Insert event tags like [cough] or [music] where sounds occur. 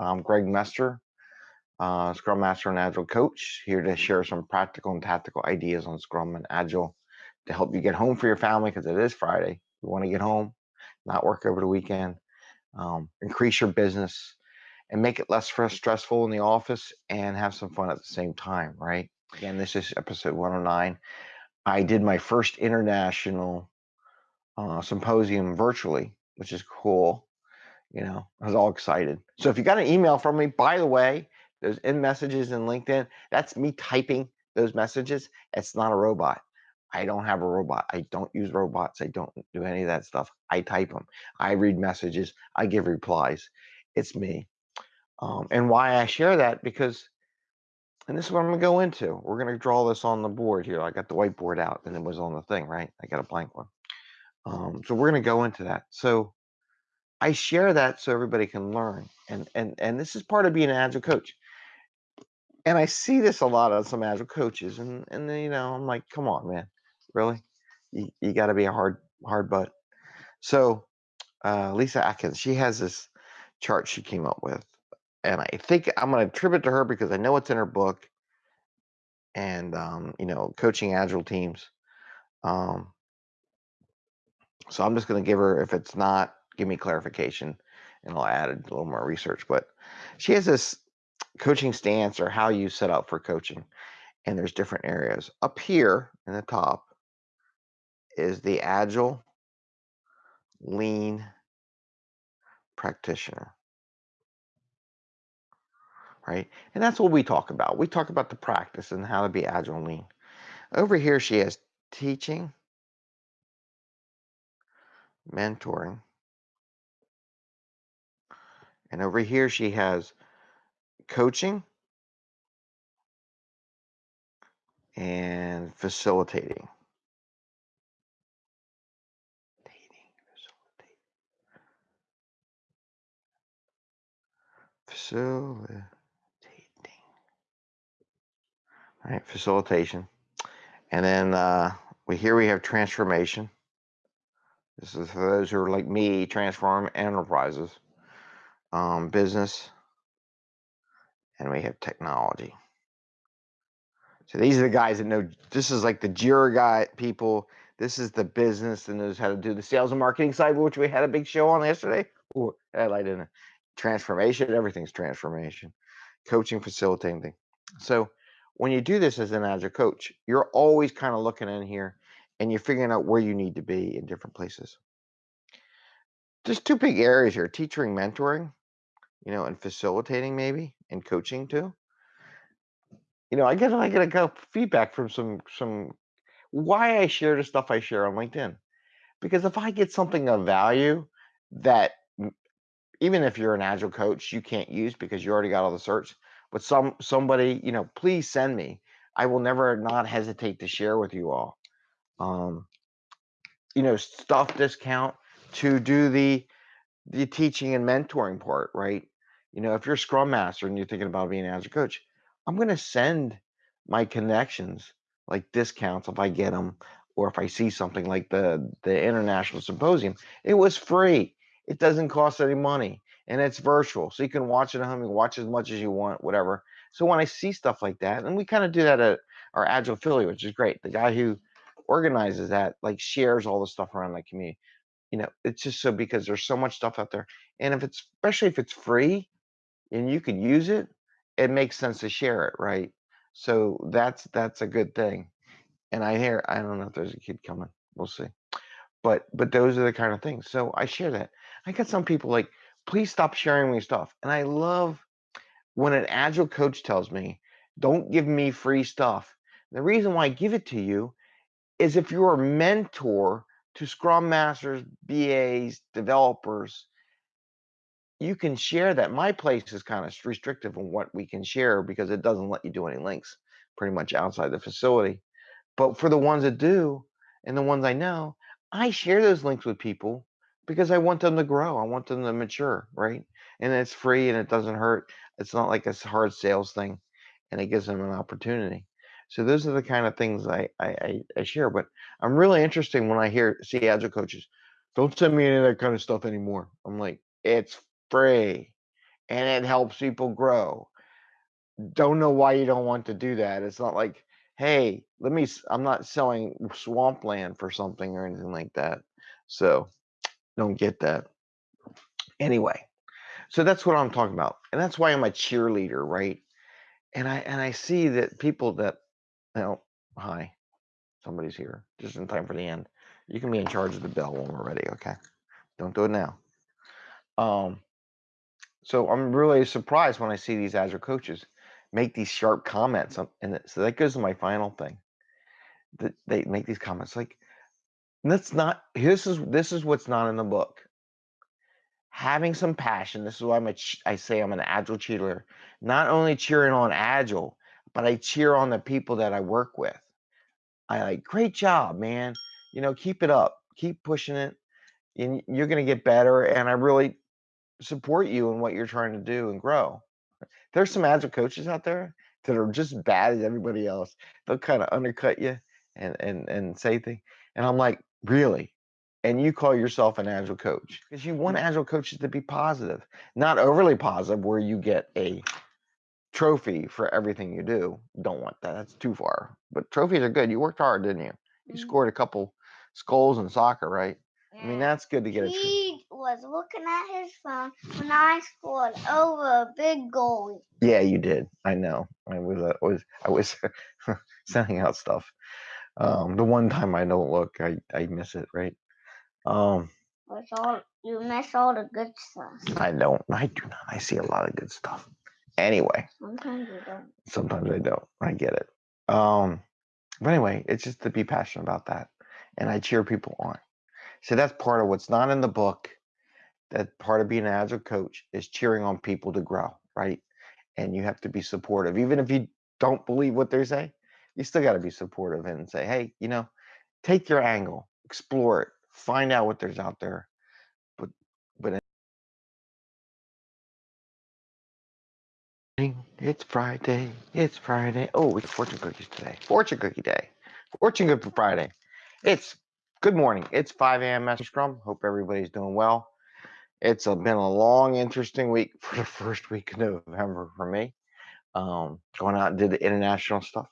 I'm Greg Mester, uh, Scrum Master and Agile Coach, here to share some practical and tactical ideas on Scrum and Agile to help you get home for your family because it is Friday. You want to get home, not work over the weekend, um, increase your business, and make it less stressful in the office and have some fun at the same time, right? Again, this is episode 109. I did my first international uh, symposium virtually, which is cool. You know, I was all excited. So if you got an email from me, by the way, those in messages in LinkedIn, that's me typing those messages. It's not a robot. I don't have a robot. I don't use robots. I don't do any of that stuff. I type them. I read messages. I give replies. It's me. Um, and why I share that because, and this is what I'm gonna go into. We're gonna draw this on the board here. I got the whiteboard out and it was on the thing, right? I got a blank one. Um, so we're gonna go into that. So I share that so everybody can learn. And and and this is part of being an agile coach. And I see this a lot of some agile coaches, and and then, you know, I'm like, come on, man, really? You you got to be a hard hard butt. So uh, Lyssa Adkins, she has this chart she came up with, and I think I'm going to attribute to her because I know it's in her book. And um, you know, coaching agile teams. Um, so I'm just going to give her, if it's not, give me clarification and I'll add a little more research. But she has this coaching stance or how you set up for coaching. And there's different areas. Up here in the top is the agile lean practitioner. Right? And that's what we talk about. We talk about the practice and how to be agile and lean. Over here, she has teaching, mentoring. And over here, she has coaching and facilitating. Facilitating. All right, facilitation. And then uh, we here we have transformation. This is for those who are like me, transform enterprises, um, business, and we have technology. So these are the guys that know. This is like the Jira guy people. This is the business that knows how to do the sales and marketing side, which we had a big show on yesterday. Ooh, I light in transformation. Everything's transformation, coaching, facilitating thing. So when you do this as an agile coach, you're always kind of looking in here and you're figuring out where you need to be in different places. There's two big areas here: teaching, mentoring, you know, and facilitating maybe, and coaching too. You know, I get I get a couple feedback from some some why I share the stuff I share on LinkedIn. Because if I get something of value that even if you're an agile coach, you can't use because you already got all the certs, but some somebody, you know, please send me. I will never not hesitate to share with you all. Um, you know, stuff discount to do the the teaching and mentoring part, right? You know, if you're a Scrum Master and you're thinking about being an agile coach, I'm going to send my connections like discounts if I get them, or if I see something like the the international symposium. It was free. It doesn't cost any money, and it's virtual, so you can watch it at home. You watch as much as you want, whatever. So when I see stuff like that, and we kind of do that at our Agile affiliate, which is great. The guy who organizes that like shares all the stuff around the community. You know, it's just so because there's so much stuff out there, and if it's especially if it's free, and you can use it, it makes sense to share it, right? So that's that's a good thing. And I hear I don't know if there's a kid coming. We'll see. But but those are the kind of things. So I share that. I got some people like, please stop sharing me stuff. And I love when an agile coach tells me, don't give me free stuff. The reason why I give it to you is if you're a mentor to scrum masters, BAs, developers, you can share that. My place is kind of restrictive on what we can share because it doesn't let you do any links pretty much outside the facility. But for the ones that do, and the ones I know, I share those links with people because I want them to grow. I want them to mature, right? And it's free and it doesn't hurt. It's not like a hard sales thing, and it gives them an opportunity. So those are the kind of things I I, I share. But I'm really interested when I hear see agile coaches, don't send me any of that kind of stuff anymore. I'm like, it's free. and it helps people grow. Don't know why you don't want to do that. It's not like, hey, let me, I'm not selling swampland for something or anything like that. So don't get that. Anyway, so that's what I'm talking about. And that's why I'm a cheerleader, right? And I and I see that people that know, hi, somebody's here just in time for the end. You can be in charge of the bell when we're ready, okay? Don't do it now. Um, so I'm really surprised when I see these agile coaches make these sharp comments. And so that goes to my final thing. That they make these comments like, that's not. This is this is what's not in the book. Having some passion. This is why I'm a I say I'm an Agile cheerleader. Not only cheering on Agile, but I cheer on the people that I work with. I like, great job, man. You know, keep it up. Keep pushing it. And you're gonna get better. And I really support you in what you're trying to do and grow. There's some agile coaches out there that are just bad as everybody else. They'll kind of undercut you and and and say things. And I'm like, really? And you call yourself an agile coach because you want agile coaches to be positive, not overly positive, where you get a trophy for everything you do. Don't want that. That's too far. But trophies are good. You worked hard, didn't you? You Mhm. scored a couple skulls in soccer, right? I mean, that's good to get a trophy. Was looking at his phone when I scored over a big goal. Yeah, you did. I know. I was uh, was I was [laughs] sending out stuff. Um, the one time I don't look, I I miss it, right? Um, Which all you miss all the good stuff. I don't. I do not. I see a lot of good stuff. Anyway, Sometimes you don't. sometimes I don't. I get it. Um, but anyway, it's just to be passionate about that, and I cheer people on. So that's part of what's not in the book. That part of being an agile coach is cheering on people to grow, right? And you have to be supportive, even if you don't believe what they say. You still got to be supportive and say, hey, you know, take your angle, explore it, find out what there's out there. But but it's Friday. It's Friday. Oh, it's fortune cookies today. Fortune cookie day. Fortune cookie for Friday. It's good morning. It's 5 a.m. Master Scrum. Hope everybody's doing well. It's a, been a long, interesting week [laughs] for the first week of November for me. Um, going out and did the international stuff.